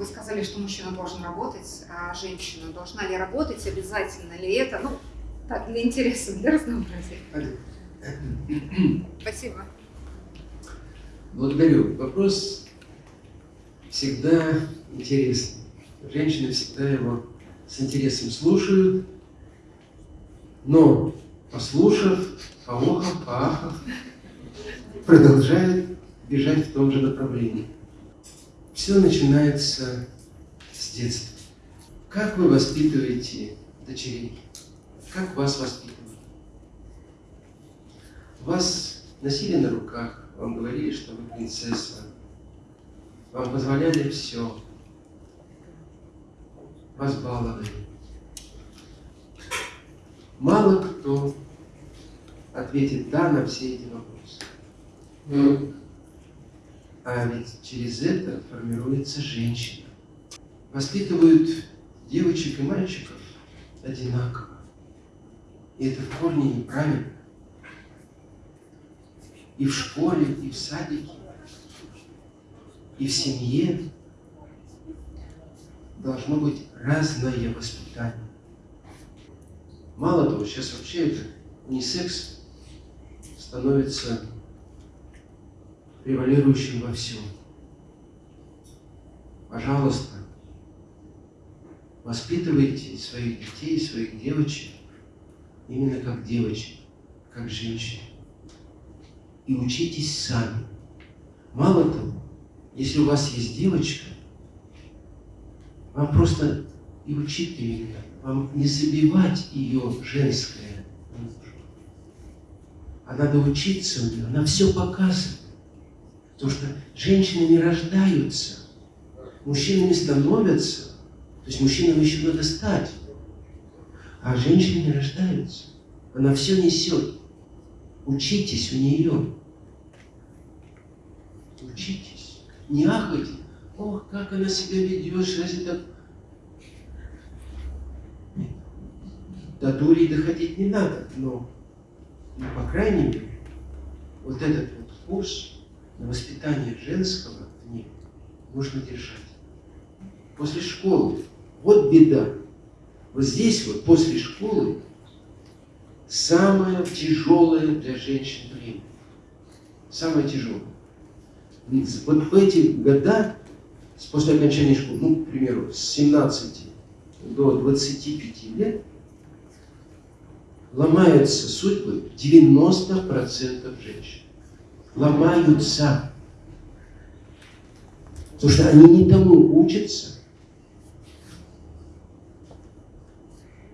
вы сказали, что мужчина должен работать, а женщина должна ли работать, обязательно ли это? Ну, так, для интереса, для разнообразия. Спасибо. Благодарю. Вопрос всегда интересный. Женщины всегда его с интересом слушают, но, послушав, поохав, поахав, продолжают бежать в том же направлении. Все начинается с детства. Как вы воспитываете дочерей? Как вас воспитывают? Вас носили на руках, вам говорили, что вы принцесса, вам позволяли все, вас баловали. Мало кто ответит «да» на все эти вопросы. А ведь через это формируется женщина. Воспитывают девочек и мальчиков одинаково. И это в корне неправильно. И в школе, и в садике, и в семье должно быть разное воспитание. Мало того, сейчас вообще это унисекс становится превалирующим во всем. Пожалуйста, воспитывайте своих детей, своих девочек именно как девочек, как женщин. И учитесь сами. Мало того, если у вас есть девочка, вам просто и учить ее. Вам не забивать ее женское А надо учиться у нее. Она все показывает. Потому что женщины не рождаются, мужчинами становятся. То есть мужчинам еще надо стать. А женщины не рождаются. Она все несет. Учитесь у нее. Учитесь. Не ахайте. Ох, как она себя ведет, разве так... До дури доходить не надо, но, ну, по крайней мере, вот этот вот курс на воспитание женского в ней нужно держать. После школы. Вот беда. Вот здесь вот, после школы, самое тяжелое для женщин время. Самое тяжелое. Вот в эти года, после окончания школы, ну, к примеру, с 17 до 25 лет, ломаются судьбы 90% женщин ломаются. Потому что они не тому учатся,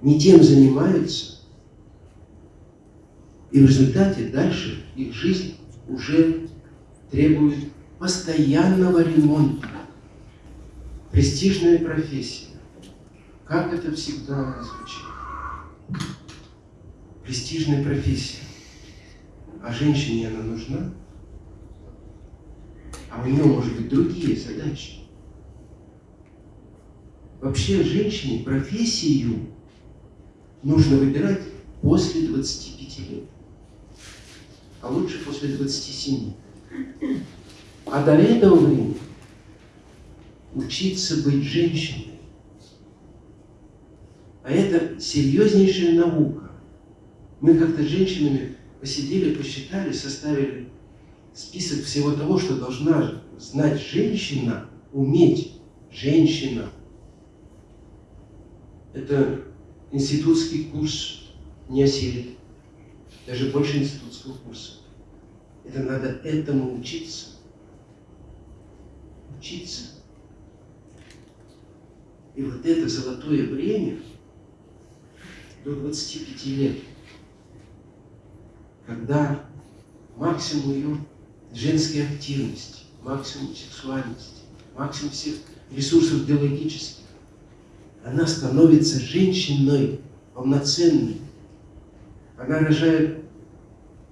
не тем занимаются, и в результате дальше их жизнь уже требует постоянного ремонта. Престижная профессия. Как это всегда звучит? Престижная профессия. А женщине она нужна? У нее, может быть, другие задачи. Вообще женщине профессию нужно выбирать после 25 лет, а лучше после 27. А до этого времени учиться быть женщиной. А это серьезнейшая наука. Мы как-то с женщинами посидели, посчитали, составили список всего того, что должна знать женщина, уметь женщина. Это институтский курс не осилит. Даже больше институтского курса. Это надо этому учиться. Учиться. И вот это золотое время до 25 лет, когда максимум ее женской активности, максимум сексуальности, максимум всех ресурсов биологических, она становится женщиной полноценной. Она рожает,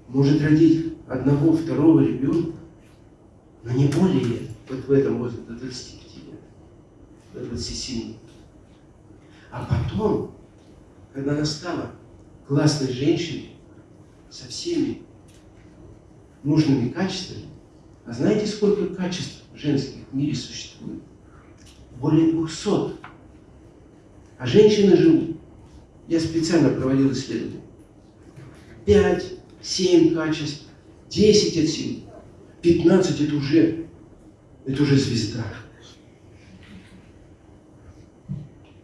может родить одного, второго ребенка, но не более вот в этом возрасте, до 25 лет, до 27. А потом, когда она стала классной женщиной, со всеми нужными качествами. А знаете, сколько качеств женских в мире существует? более 200. А женщины живут. Я специально проводил исследование. 5, 7 качеств, 10 от сил, 15 это уже, это уже звезда.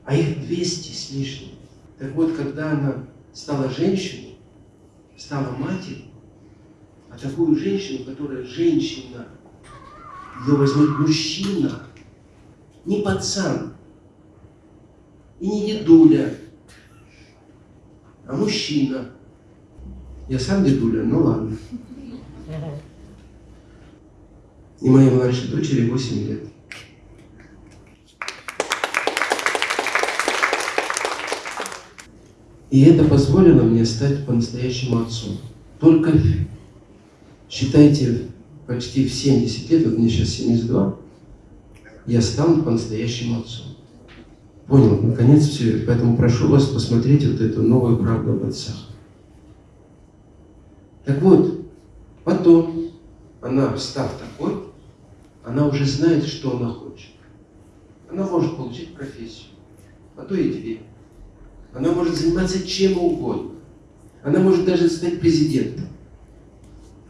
А их 200 с лишним. Так вот, когда она стала женщиной, стала матерью, такую женщину, которая женщина, ее возьмет мужчина, не пацан, и не дедуля, а мужчина. Я сам дедуля, ну ладно. И моей младшей дочери 8 лет. И это позволило мне стать по-настоящему отцом. Только, считайте, почти в 70 лет, вот мне сейчас 72, я стал по-настоящему отцом. Понял, наконец все. Поэтому прошу вас посмотреть вот эту новую правду об отцах. Так вот, потом она, став такой, она уже знает, что она хочет. Она может получить профессию, а то и две. Она может заниматься чем угодно. Она может даже стать президентом.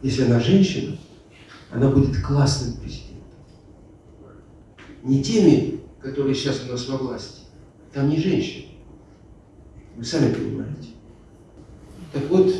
Если она женщина, она будет классным президентом. Не теми, которые сейчас у нас во власти. Там не женщины. Вы сами понимаете. Так вот,